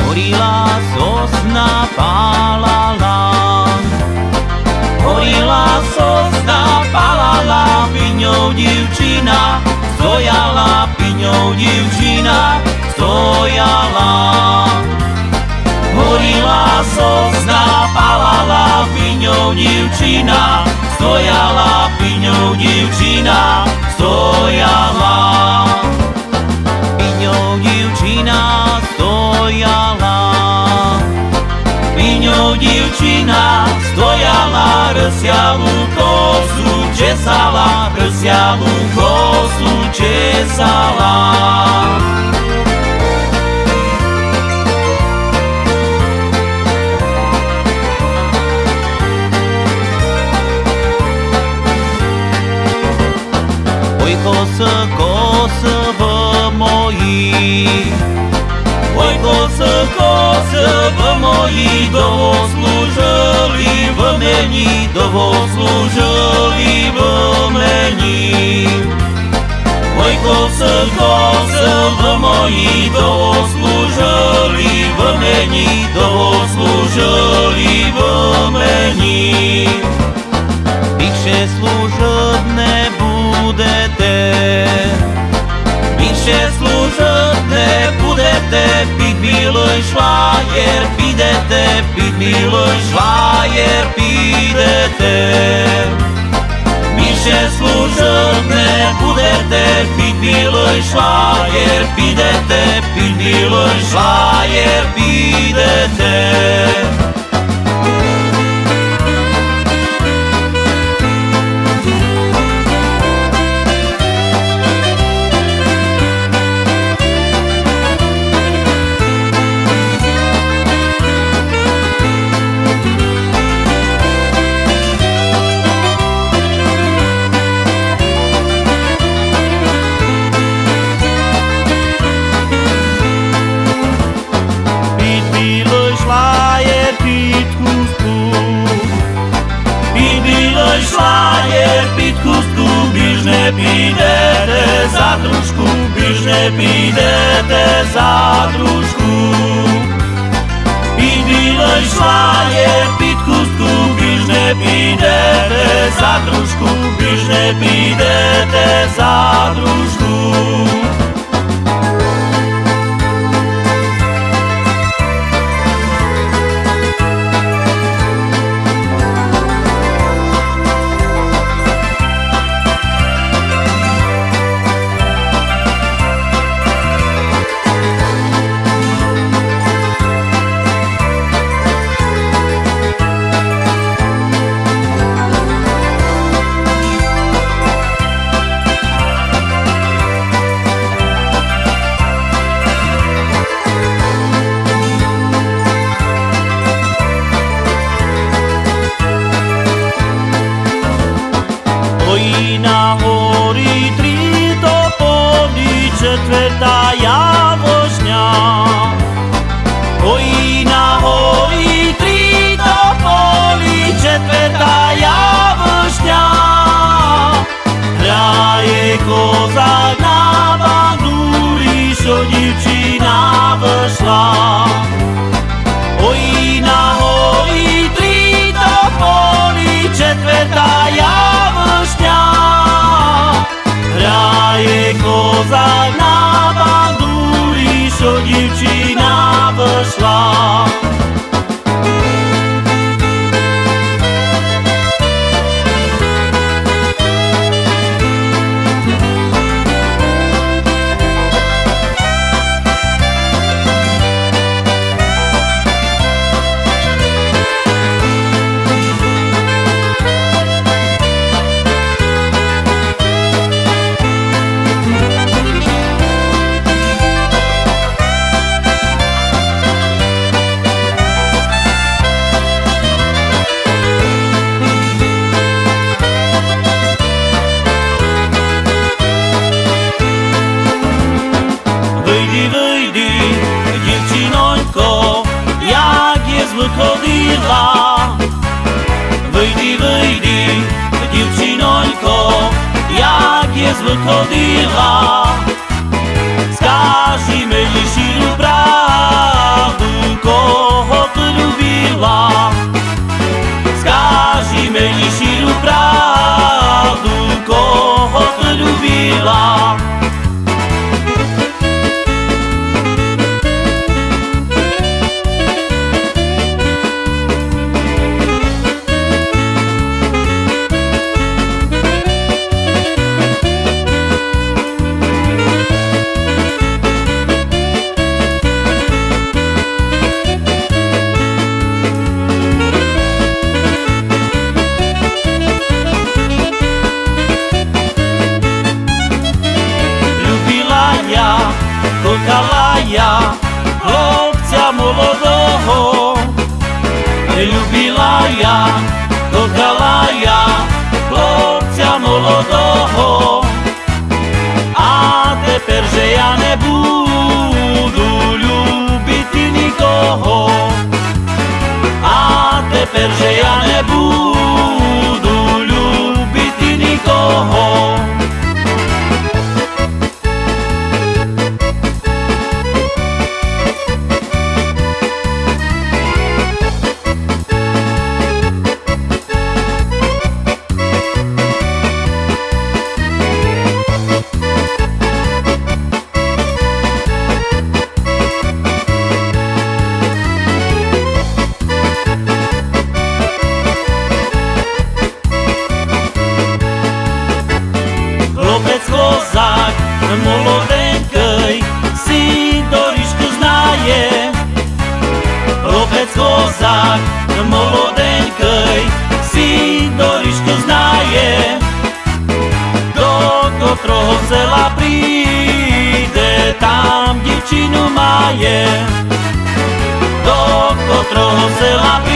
Horila sosna palala. Horila sosna palala Piňou divčina Stojala piňou divčina Stojala. Horila sosna palala Piňou divčina Stojala piňou divčina Francia lucosu ce sala, Francia lucosu ce sala. Oi, coça, coça, vamos aí. Oi, coça, coça, vamos aí, dou-os. není dovozu žlý mlmení. Môj kosel, kosel v mojí dovozu žlý mlmení, dovozu žlý mlmení. Više služot ne budete, više služot ne budete, pit bilo i šlajer, pidete, pit bilo. biloj švajer, pidete, pid biloj švajer, pidete. за дружку, біж не підете за дружку. Під білою шлає під хустку, біж не підете за дружку, біж не підете за Marina, Ori, Tritopolice, Tvetaia, ходила, вийди, вийди, дівчинонько, як я звик ходила. Любила я, додала я хлопця молодого, а тепер же я не буду любити нікого, а тепер же я не буду. je. Do kotrého sela